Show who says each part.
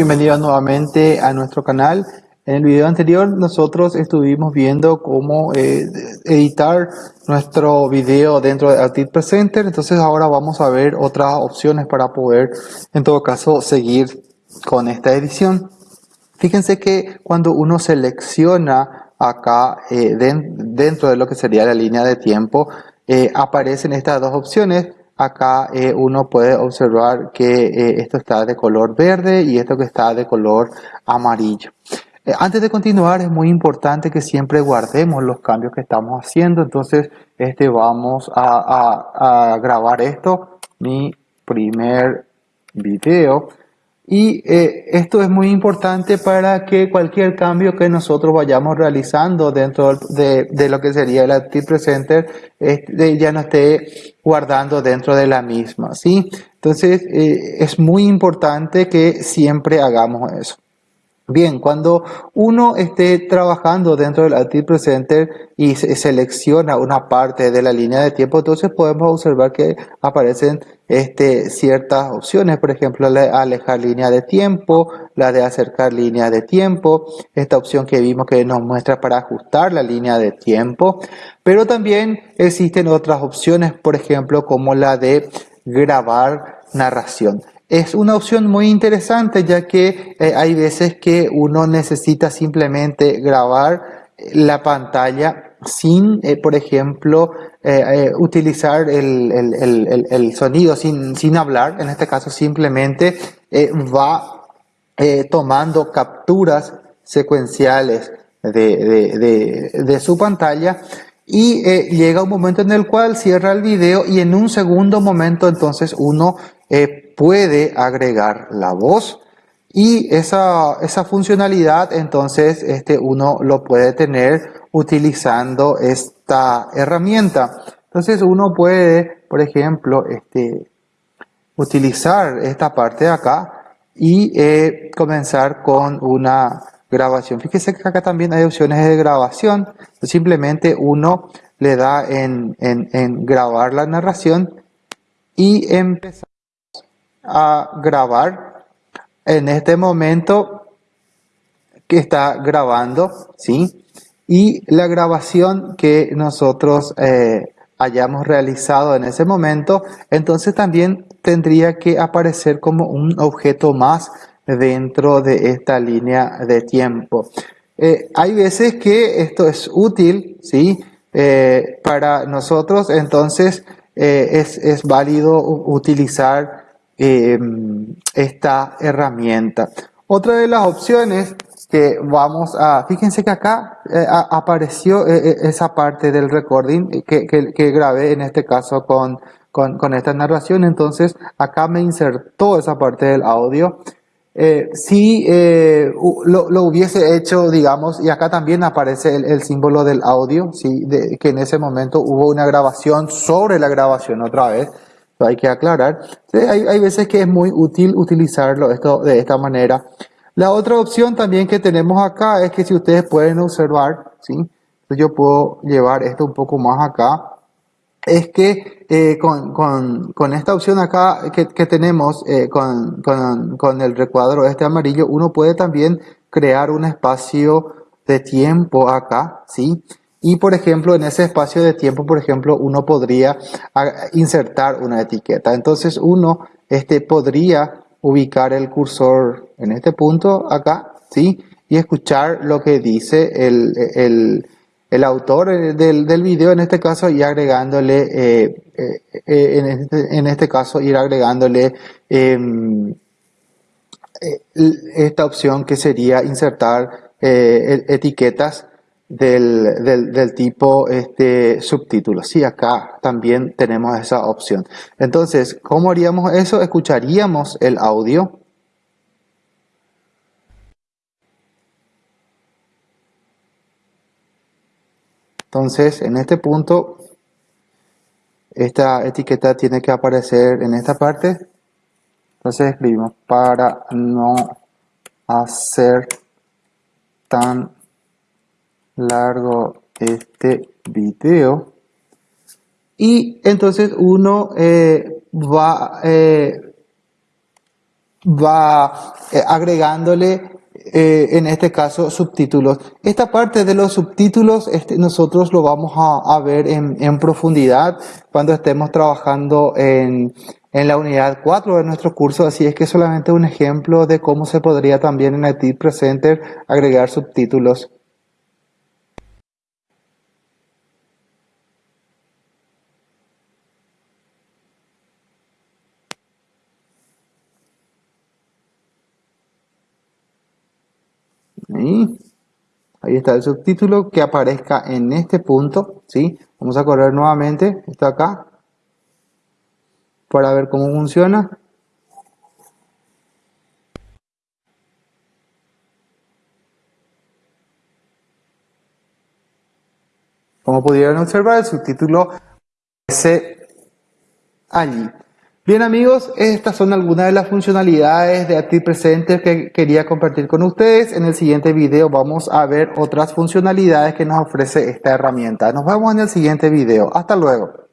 Speaker 1: bienvenidos nuevamente a nuestro canal. En el video anterior nosotros estuvimos viendo cómo eh, editar nuestro video dentro de Artist Presenter, entonces ahora vamos a ver otras opciones para poder en todo caso seguir con esta edición. Fíjense que cuando uno selecciona acá eh, dentro de lo que sería la línea de tiempo, eh, aparecen estas dos opciones acá eh, uno puede observar que eh, esto está de color verde y esto que está de color amarillo. Eh, antes de continuar es muy importante que siempre guardemos los cambios que estamos haciendo, entonces este, vamos a, a grabar esto, mi primer video y eh, esto es muy importante para que cualquier cambio que nosotros vayamos realizando dentro de, de lo que sería el Active Presenter este, ya no esté guardando dentro de la misma. ¿sí? Entonces eh, es muy importante que siempre hagamos eso. Bien, cuando uno esté trabajando dentro del Active Presenter y se selecciona una parte de la línea de tiempo, entonces podemos observar que aparecen este, ciertas opciones, por ejemplo, la de alejar línea de tiempo, la de acercar línea de tiempo, esta opción que vimos que nos muestra para ajustar la línea de tiempo, pero también existen otras opciones, por ejemplo, como la de grabar narración. Es una opción muy interesante ya que eh, hay veces que uno necesita simplemente grabar eh, la pantalla sin, eh, por ejemplo, utilizar el, sonido, sin, sin, hablar. En este caso simplemente va tomando capturas secuenciales de, de su pantalla y llega un momento en el cual cierra el video y en un segundo momento entonces uno puede agregar la voz y esa, esa funcionalidad entonces este, uno lo puede tener utilizando esta herramienta. Entonces uno puede, por ejemplo, este, utilizar esta parte de acá y eh, comenzar con una grabación. Fíjese que acá también hay opciones de grabación. Simplemente uno le da en, en, en grabar la narración y empezar a grabar en este momento que está grabando, ¿sí? Y la grabación que nosotros eh, hayamos realizado en ese momento, entonces también tendría que aparecer como un objeto más dentro de esta línea de tiempo. Eh, hay veces que esto es útil, ¿sí? Eh, para nosotros, entonces es, es válido utilizar Em, esta herramienta. Otra de las opciones que vamos a, fíjense que acá eh, apareció eh, eh, esa parte del recording que, que, grabé en este caso con, con, esta narración, entonces acá me insertó esa parte del audio. si lo, lo, hubiese hecho, digamos, y acá también aparece el, símbolo del audio, ¿sí? que en ese momento hubo una grabación sobre la grabación otra vez hay que aclarar. Hay, veces que es muy útil utilizarlo esto de esta manera. La otra opción también que tenemos acá es que si ustedes pueden observar, ¿sí? yo puedo llevar esto un poco más acá, es que eh, con, esta opción acá que, tenemos eh, con el recuadro este amarillo, uno puede también crear un espacio de tiempo acá, ¿sí? Y por ejemplo, en ese espacio de tiempo, por ejemplo, uno podría insertar una etiqueta. Entonces uno este, podría ubicar el cursor en este punto acá, ¿sí? Y escuchar lo que dice el, el, el autor del, del, video en este caso y agregándole, eh, eh, eh, en, este, en, este, caso, ir agregándole em, esta opción que sería insertar etiquetas del, del, del, tipo este, subtítulos. Sí, acá también tenemos esa opción. Entonces, ¿cómo haríamos eso? Escucharíamos el audio. Entonces, en este punto, esta etiqueta tiene que aparecer en esta parte. Entonces escribimos para no hacer tan largo este video y entonces uno eh, va eh, va eh, agregándole en este caso subtítulos. Esta parte de los subtítulos este, nosotros lo vamos a, a ver en, en, profundidad cuando estemos trabajando en, en, la unidad 4 de nuestro curso, así es que solamente un ejemplo de cómo se podría también en IT Presenter agregar subtítulos. Ahí. Está el subtítulo que aparezca en este punto, ¿sí? Vamos a correr nuevamente, está acá, para ver cómo funciona. Como pudieron observar, el subtítulo aparece allí. Bien amigos, estas son algunas de las funcionalidades de Active Presenter que quería compartir con ustedes. En el siguiente video vamos a ver otras funcionalidades que nos ofrece esta herramienta. Nos vemos en el siguiente video. Hasta luego.